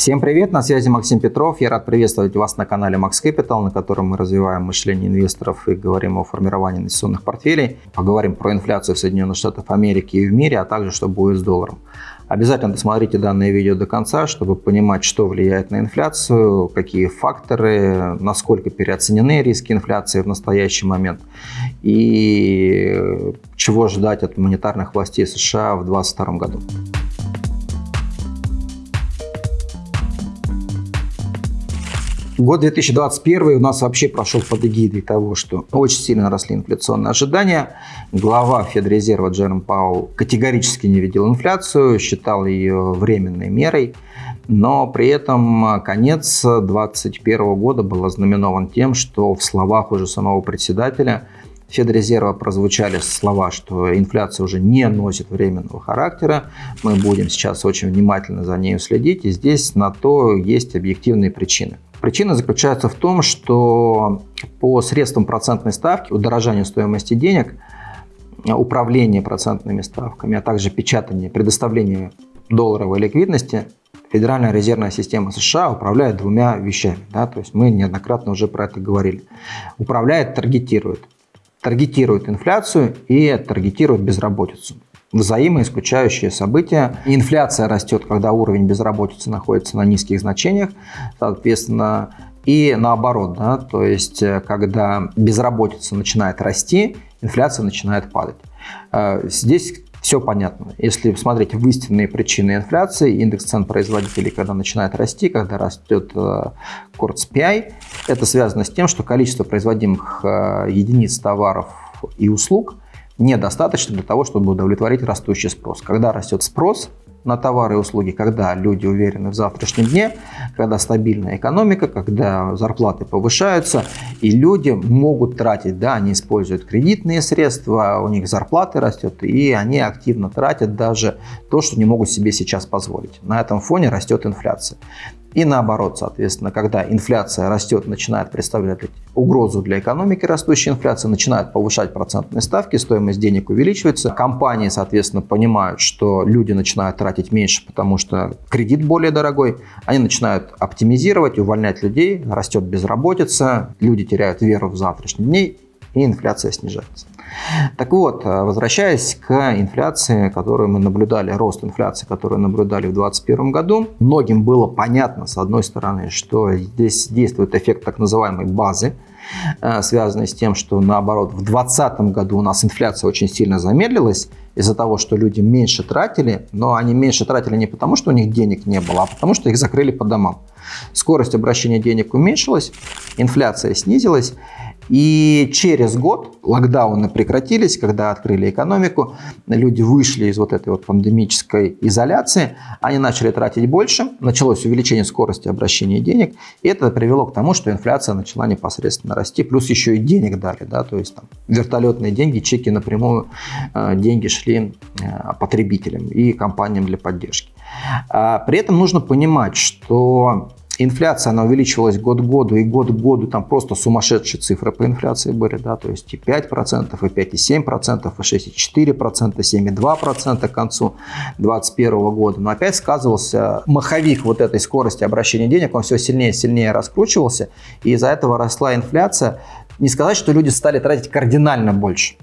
Всем привет, на связи Максим Петров. Я рад приветствовать вас на канале Max Capital, на котором мы развиваем мышление инвесторов и говорим о формировании инвестиционных портфелей. Поговорим про инфляцию в Соединенных Штатах Америки и в мире, а также что будет с долларом. Обязательно досмотрите данное видео до конца, чтобы понимать, что влияет на инфляцию, какие факторы, насколько переоценены риски инфляции в настоящий момент и чего ждать от монетарных властей США в 2022 году. Год 2021 у нас вообще прошел под эгидой того, что очень сильно росли инфляционные ожидания. Глава Федрезерва Джером Пауэлл категорически не видел инфляцию, считал ее временной мерой. Но при этом конец 2021 года был ознаменован тем, что в словах уже самого председателя Федрезерва прозвучали слова, что инфляция уже не носит временного характера. Мы будем сейчас очень внимательно за ней следить. И здесь на то есть объективные причины. Причина заключается в том, что по средствам процентной ставки, удорожанию стоимости денег, управление процентными ставками, а также печатание, предоставление долларовой ликвидности, Федеральная резервная система США управляет двумя вещами. Да? То есть мы неоднократно уже про это говорили. Управляет, таргетирует. Таргетирует инфляцию и таргетирует безработицу взаимоисключающие события. Инфляция растет, когда уровень безработицы находится на низких значениях, соответственно, и наоборот, да, то есть э, когда безработица начинает расти, инфляция начинает падать. Э, здесь все понятно. Если смотреть в истинные причины инфляции, индекс цен производителей, когда начинает расти, когда растет э, PI, это связано с тем, что количество производимых единиц товаров и услуг – недостаточно для того, чтобы удовлетворить растущий спрос. Когда растет спрос на товары и услуги, когда люди уверены в завтрашнем дне, когда стабильная экономика, когда зарплаты повышаются, и люди могут тратить, да, они используют кредитные средства, у них зарплаты растет, и они активно тратят даже то, что не могут себе сейчас позволить. На этом фоне растет инфляция. И наоборот, соответственно, когда инфляция растет, начинает представлять угрозу для экономики, растущая инфляция, начинает повышать процентные ставки, стоимость денег увеличивается. Компании, соответственно, понимают, что люди начинают тратить меньше, потому что кредит более дорогой. Они начинают оптимизировать, увольнять людей, растет безработица, люди теряют веру в завтрашний день, и инфляция снижается. Так вот, э, возвращаясь к инфляции, которую мы наблюдали, рост инфляции, которую наблюдали в 2021 году, многим было понятно, с одной стороны, что здесь действует эффект так называемой базы, э, связанный с тем, что наоборот в 2020 году у нас инфляция очень сильно замедлилась из-за того, что люди меньше тратили, но они меньше тратили не потому, что у них денег не было, а потому, что их закрыли по домам. Скорость обращения денег уменьшилась, инфляция снизилась, и через год локдауны прекратились, когда открыли экономику, люди вышли из вот этой вот пандемической изоляции, они начали тратить больше, началось увеличение скорости обращения денег, и это привело к тому, что инфляция начала непосредственно расти, плюс еще и денег дали, да, то есть там вертолетные деньги, чеки напрямую, э, деньги шли э, потребителям и компаниям для поддержки. А при этом нужно понимать, что Инфляция, она увеличивалась год к году, и год к году там просто сумасшедшие цифры по инфляции были, да, то есть и 5%, и 5,7%, и 6,4%, 7,2% к концу 2021 года. Но опять сказывался маховик вот этой скорости обращения денег, он все сильнее и сильнее раскручивался, и из-за этого росла инфляция. Не сказать, что люди стали тратить кардинально больше.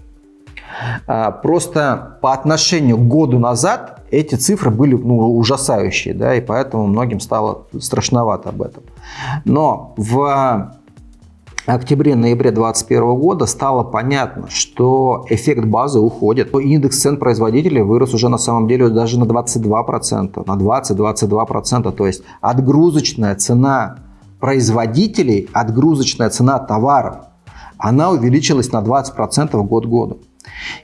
А, просто по отношению к году назад эти цифры были ну, ужасающие, да, и поэтому многим стало страшновато об этом. Но в октябре-ноябре 2021 года стало понятно, что эффект базы уходит. Индекс цен производителей вырос уже на самом деле даже на 22%, на 20-22%. То есть отгрузочная цена производителей, отгрузочная цена товаров, она увеличилась на 20% год к году.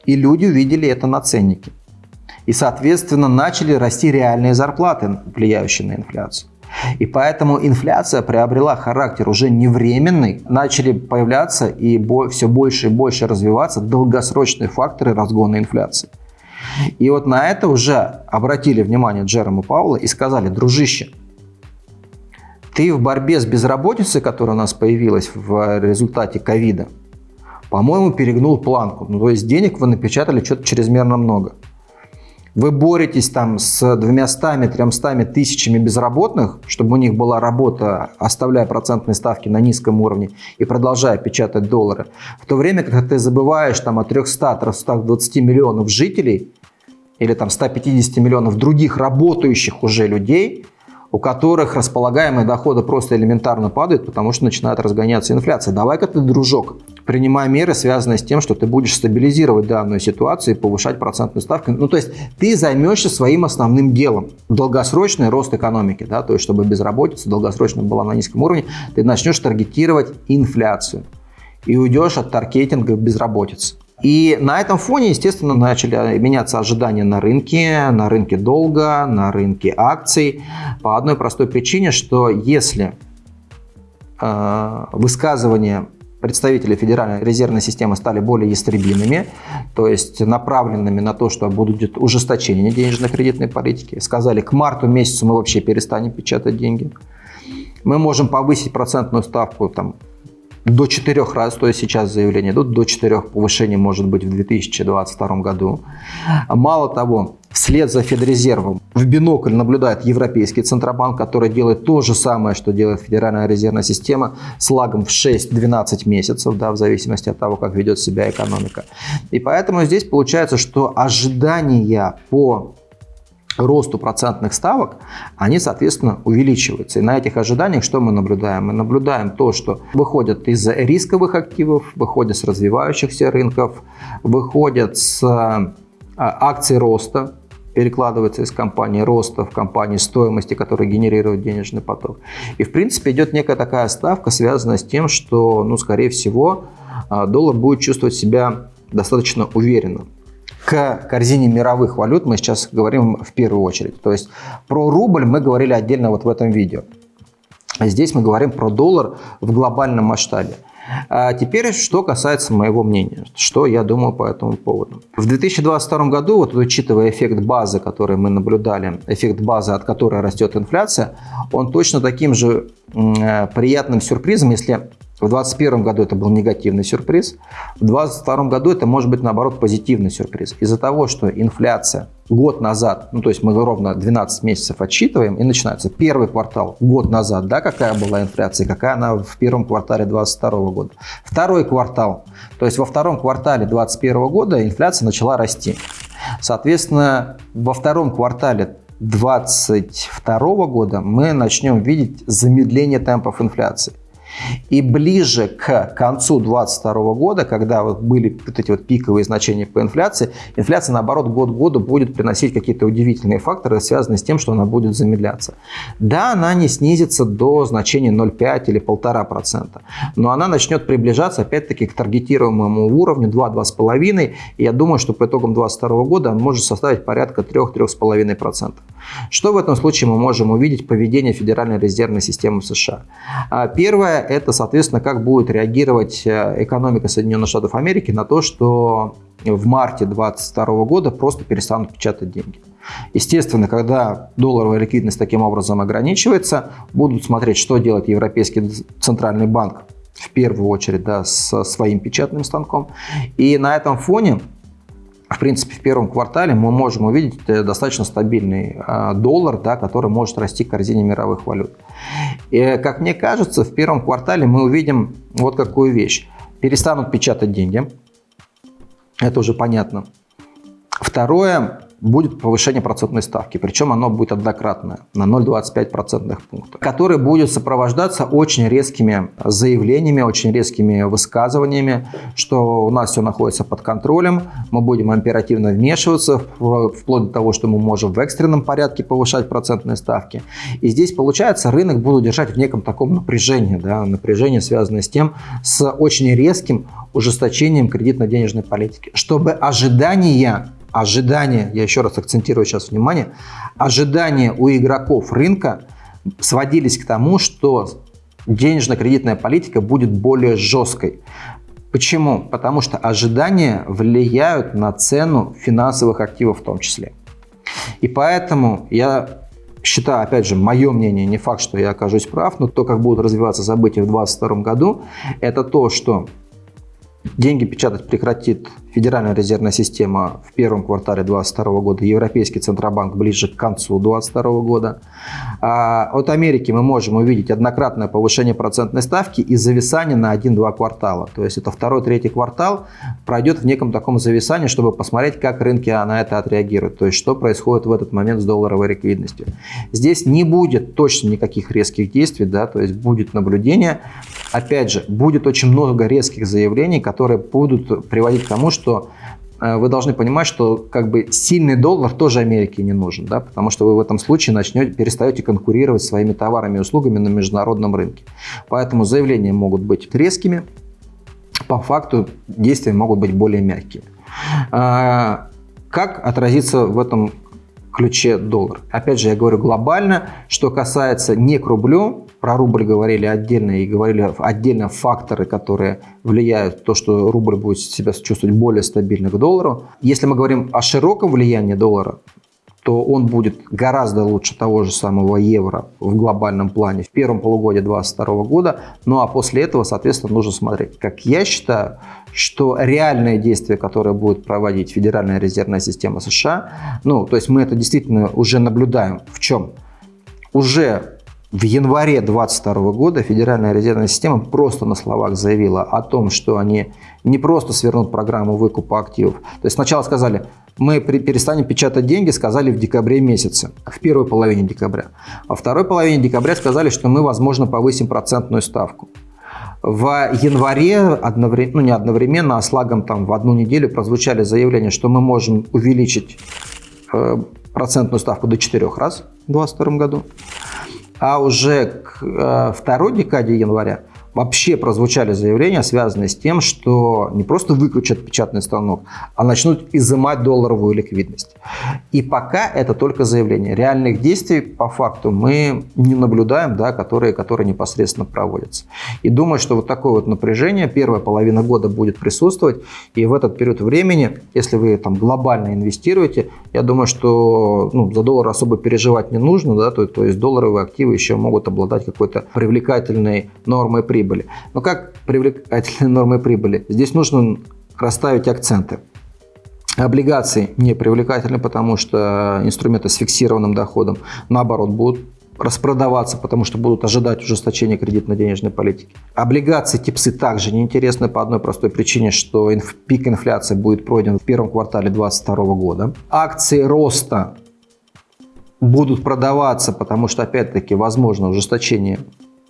И люди увидели это на ценнике. И, соответственно, начали расти реальные зарплаты, влияющие на инфляцию. И поэтому инфляция приобрела характер уже не временный, начали появляться и все больше и больше развиваться долгосрочные факторы разгона инфляции. И вот на это уже обратили внимание Джерома Паула и сказали, дружище, ты в борьбе с безработицей, которая у нас появилась в результате ковида, по-моему, перегнул планку. Ну, то есть денег вы напечатали что-то чрезмерно много. вы боретесь там с 200-300 тысячами безработных, чтобы у них была работа, оставляя процентные ставки на низком уровне и продолжая печатать доллары, в то время, когда ты забываешь там о 300-320 миллионов жителей или там 150 миллионов других работающих уже людей, у которых располагаемые доходы просто элементарно падают, потому что начинает разгоняться инфляция. Давай-ка ты, дружок, принимай меры, связанные с тем, что ты будешь стабилизировать данную ситуацию и повышать процентную ставку. Ну, то есть ты займешься своим основным делом. Долгосрочный рост экономики, да, то есть чтобы безработица долгосрочно была на низком уровне, ты начнешь таргетировать инфляцию и уйдешь от таргетинга безработицы. И на этом фоне, естественно, начали меняться ожидания на рынке, на рынке долга, на рынке акций. По одной простой причине, что если э, высказывания представителей Федеральной резервной системы стали более ястребиными, то есть направленными на то, что будет ужесточение денежно-кредитной политики. Сказали, к марту месяцу мы вообще перестанем печатать деньги. Мы можем повысить процентную ставку там, до 4 раз, то есть сейчас заявление идут, до 4 повышений может быть в 2022 году. Мало того, вслед за Федрезервом в бинокль наблюдает Европейский Центробанк, который делает то же самое, что делает Федеральная резервная система с лагом в 6-12 месяцев, да, в зависимости от того, как ведет себя экономика. И поэтому здесь получается, что ожидания по росту процентных ставок, они, соответственно, увеличиваются. И на этих ожиданиях что мы наблюдаем? Мы наблюдаем то, что выходят из рисковых активов, выходят с развивающихся рынков, выходят с а, акций роста, перекладывается из компании роста в компании стоимости, которая генерирует денежный поток. И, в принципе, идет некая такая ставка, связанная с тем, что, ну, скорее всего, а, доллар будет чувствовать себя достаточно уверенно к корзине мировых валют мы сейчас говорим в первую очередь. То есть про рубль мы говорили отдельно вот в этом видео. Здесь мы говорим про доллар в глобальном масштабе. А теперь, что касается моего мнения, что я думаю по этому поводу. В 2022 году, вот учитывая эффект базы, который мы наблюдали, эффект базы, от которой растет инфляция, он точно таким же э, приятным сюрпризом, если в 2021 году это был негативный сюрприз. В 2022 году это может быть, наоборот, позитивный сюрприз. Из-за того, что инфляция год назад, ну то есть мы ровно 12 месяцев отсчитываем, и начинается первый квартал год назад, да, какая была инфляция, какая она в первом квартале 2022 года. Второй квартал, то есть во втором квартале 2021 года инфляция начала расти. Соответственно, во втором квартале 2022 года мы начнем видеть замедление темпов инфляции. И ближе к концу 2022 года, когда вот были вот эти вот пиковые значения по инфляции, инфляция, наоборот, год к году будет приносить какие-то удивительные факторы, связанные с тем, что она будет замедляться. Да, она не снизится до значения 0,5 или 1,5%, но она начнет приближаться, опять-таки, к таргетируемому уровню 2-2,5%, и я думаю, что по итогам 2022 года он может составить порядка 3-3,5%. Что в этом случае мы можем увидеть поведение Федеральной резервной системы США? А, первое – это, соответственно, как будет реагировать э, экономика Соединенных Штатов Америки на то, что в марте 2022 года просто перестанут печатать деньги. Естественно, когда долларовая ликвидность таким образом ограничивается, будут смотреть, что делает Европейский центральный банк в первую очередь да, со своим печатным станком. И на этом фоне в принципе, в первом квартале мы можем увидеть э, достаточно стабильный э, доллар, да, который может расти к корзине мировых валют. И, как мне кажется, в первом квартале мы увидим вот какую вещь. Перестанут печатать деньги. Это уже понятно. Второе, будет повышение процентной ставки, причем оно будет однократное, на 0,25 процентных пунктов, которое будет сопровождаться очень резкими заявлениями, очень резкими высказываниями, что у нас все находится под контролем, мы будем оперативно вмешиваться, вплоть до того, что мы можем в экстренном порядке повышать процентные ставки. И здесь, получается, рынок будут держать в неком таком напряжении, да, напряжение, связанное с тем, с очень резким ужесточением кредитно-денежной политики, чтобы ожидания ожидания, я еще раз акцентирую сейчас внимание, ожидания у игроков рынка сводились к тому, что денежно-кредитная политика будет более жесткой. Почему? Потому что ожидания влияют на цену финансовых активов в том числе. И поэтому я считаю, опять же, мое мнение, не факт, что я окажусь прав, но то, как будут развиваться события в 2022 году, это то, что деньги печатать прекратит Федеральная резервная система в первом квартале 2022 года, Европейский Центробанк ближе к концу 2022 года. А от Америки мы можем увидеть однократное повышение процентной ставки и зависание на 1-2 квартала. То есть это второй-третий квартал пройдет в неком таком зависании, чтобы посмотреть, как рынки на это отреагируют. То есть что происходит в этот момент с долларовой ликвидностью. Здесь не будет точно никаких резких действий, да, то есть будет наблюдение. Опять же, будет очень много резких заявлений, которые будут приводить к тому, что э, вы должны понимать, что как бы сильный доллар тоже Америке не нужен, да, потому что вы в этом случае начнете, перестаете конкурировать своими товарами и услугами на международном рынке. Поэтому заявления могут быть резкими, по факту действия могут быть более мягкими. А, как отразится в этом ключе доллар. Опять же, я говорю глобально, что касается не к рублю, про рубль говорили отдельно и говорили отдельно факторы, которые влияют на то, что рубль будет себя чувствовать более стабильно к доллару. Если мы говорим о широком влиянии доллара, то он будет гораздо лучше того же самого евро в глобальном плане в первом полугодии 2022 года. Ну а после этого, соответственно, нужно смотреть. Как я считаю, что реальные действия, которые будет проводить Федеральная резервная система США, ну, то есть мы это действительно уже наблюдаем. В чем? Уже в январе 2022 года Федеральная резервная система просто на словах заявила о том, что они не просто свернут программу выкупа активов. То есть сначала сказали, мы перестанем печатать деньги, сказали в декабре месяце, в первой половине декабря. Во второй половине декабря сказали, что мы, возможно, повысим процентную ставку. В январе, одновременно, ну не одновременно, а с лагом там в одну неделю прозвучали заявления, что мы можем увеличить э, процентную ставку до 4 раз в 2022 году. А уже к э, второй декаде января вообще прозвучали заявления, связанные с тем, что не просто выключат печатный станок, а начнут изымать долларовую ликвидность. И пока это только заявление. Реальных действий по факту мы не наблюдаем, да, которые, которые непосредственно проводятся. И думаю, что вот такое вот напряжение первая половина года будет присутствовать. И в этот период времени, если вы там глобально инвестируете, я думаю, что ну, за доллар особо переживать не нужно. Да, то, то есть долларовые активы еще могут обладать какой-то привлекательной нормой прибыли прибыли. Но как привлекательные нормы прибыли? Здесь нужно расставить акценты. Облигации не привлекательны, потому что инструменты с фиксированным доходом, наоборот, будут распродаваться, потому что будут ожидать ужесточения кредитно-денежной политики. Облигации типсы также неинтересны по одной простой причине, что инф, пик инфляции будет пройден в первом квартале 2022 года. Акции роста будут продаваться, потому что, опять-таки, возможно ужесточение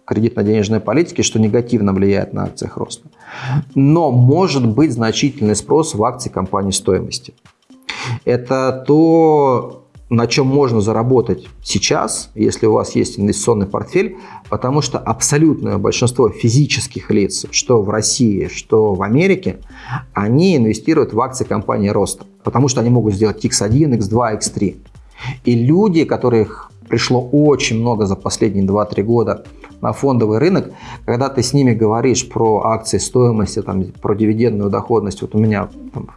кредитно-денежной политики, что негативно влияет на акциях роста. Но может быть значительный спрос в акции компании стоимости. Это то, на чем можно заработать сейчас, если у вас есть инвестиционный портфель, потому что абсолютное большинство физических лиц, что в России, что в Америке, они инвестируют в акции компании роста, потому что они могут сделать X1, X2, X3. И люди, которых пришло очень много за последние 2-3 года на фондовый рынок, когда ты с ними говоришь про акции стоимости, там, про дивидендную доходность. Вот у меня там,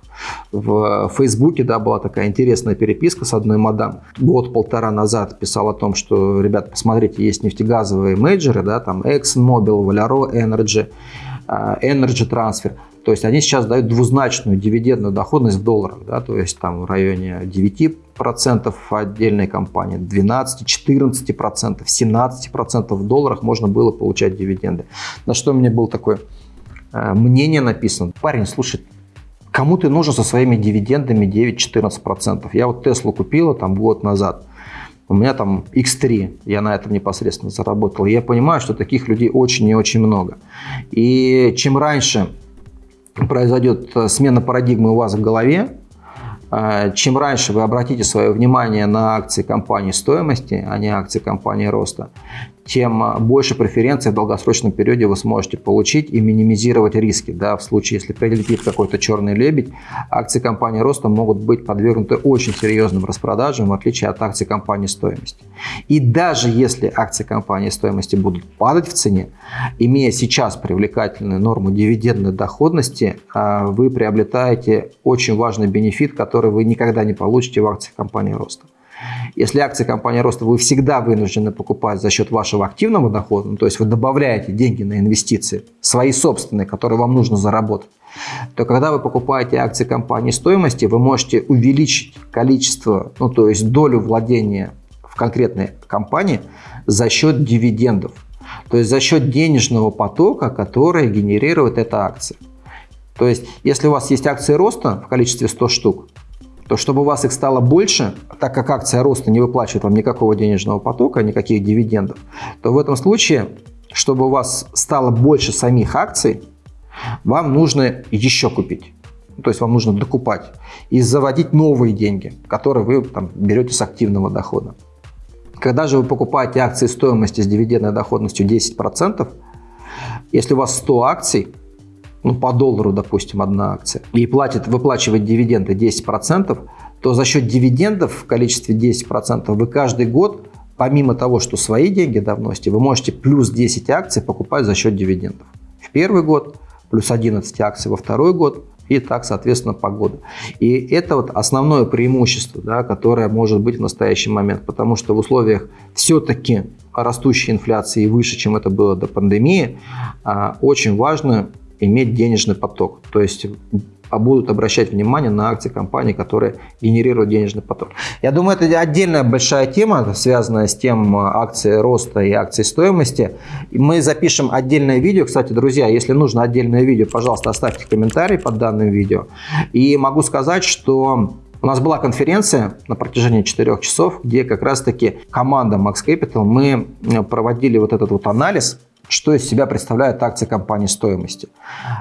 в Фейсбуке да, была такая интересная переписка с одной мадам. Год-полтора назад писал о том, что, ребят, посмотрите, есть нефтегазовые менеджеры, да, там ExxonMobil, Valero Energy, Energy Transfer. То есть они сейчас дают двузначную дивидендную доходность в долларах, да, то есть там в районе 9% отдельной компании, 12, 14%, 17% в долларах можно было получать дивиденды. На что у меня было такое э, мнение написано. Парень, слушай, кому ты нужен со своими дивидендами 9-14%? Я вот Теслу купила там год назад. У меня там X3, я на этом непосредственно заработал. Я понимаю, что таких людей очень и очень много. И чем раньше произойдет э, смена парадигмы у вас в голове, чем раньше вы обратите свое внимание на акции компании стоимости, а не акции компании роста, тем а, больше преференций в долгосрочном периоде вы сможете получить и минимизировать риски. Да, в случае, если прилетит какой-то черный лебедь, акции компании роста могут быть подвергнуты очень серьезным распродажам, в отличие от акций компании стоимости. И даже если акции компании стоимости будут падать в цене, имея сейчас привлекательную норму дивидендной доходности, а, вы приобретаете очень важный бенефит, который вы никогда не получите в акциях компании роста. Если акции компании роста вы всегда вынуждены покупать за счет вашего активного дохода, ну, то есть вы добавляете деньги на инвестиции, свои собственные, которые вам нужно заработать, то когда вы покупаете акции компании стоимости, вы можете увеличить количество, ну то есть долю владения в конкретной компании за счет дивидендов. То есть за счет денежного потока, который генерирует эта акция. То есть если у вас есть акции роста в количестве 100 штук, то чтобы у вас их стало больше, так как акция роста не выплачивает вам никакого денежного потока, никаких дивидендов, то в этом случае, чтобы у вас стало больше самих акций, вам нужно еще купить. То есть вам нужно докупать и заводить новые деньги, которые вы там, берете с активного дохода. Когда же вы покупаете акции стоимости с дивидендной доходностью 10%, если у вас 100 акций, ну, по доллару, допустим, одна акция, и платит, выплачивает дивиденды 10%, то за счет дивидендов в количестве 10% вы каждый год, помимо того, что свои деньги да, вносите, вы можете плюс 10 акций покупать за счет дивидендов. В первый год плюс 11 акций во второй год, и так, соответственно, по году. И это вот основное преимущество, да, которое может быть в настоящий момент, потому что в условиях все-таки растущей инфляции выше, чем это было до пандемии, а, очень важно иметь денежный поток. То есть а будут обращать внимание на акции компаний, которые генерируют денежный поток. Я думаю, это отдельная большая тема, связанная с тем а, акции роста и акции стоимости. Мы запишем отдельное видео. Кстати, друзья, если нужно отдельное видео, пожалуйста, оставьте комментарий под данным видео. И могу сказать, что у нас была конференция на протяжении 4 часов, где как раз-таки команда Max Capital, мы проводили вот этот вот анализ что из себя представляют акции компании стоимости.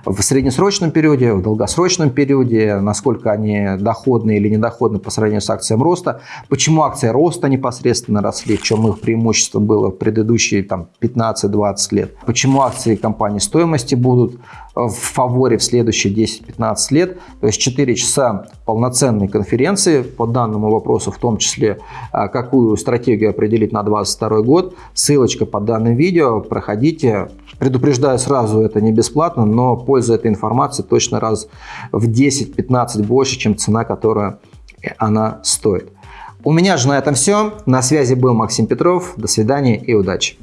В среднесрочном периоде, в долгосрочном периоде, насколько они доходны или недоходны по сравнению с акциями роста, почему акции роста непосредственно росли, в чем их преимущество было в предыдущие 15-20 лет, почему акции компании стоимости будут в фаворе в следующие 10-15 лет. То есть 4 часа полноценной конференции по данному вопросу, в том числе а, какую стратегию определить на 2022 год. Ссылочка под данным видео, проходите. Предупреждаю сразу, это не бесплатно, но польза этой информации точно раз в 10-15 больше, чем цена, которая она стоит. У меня же на этом все. На связи был Максим Петров. До свидания и удачи.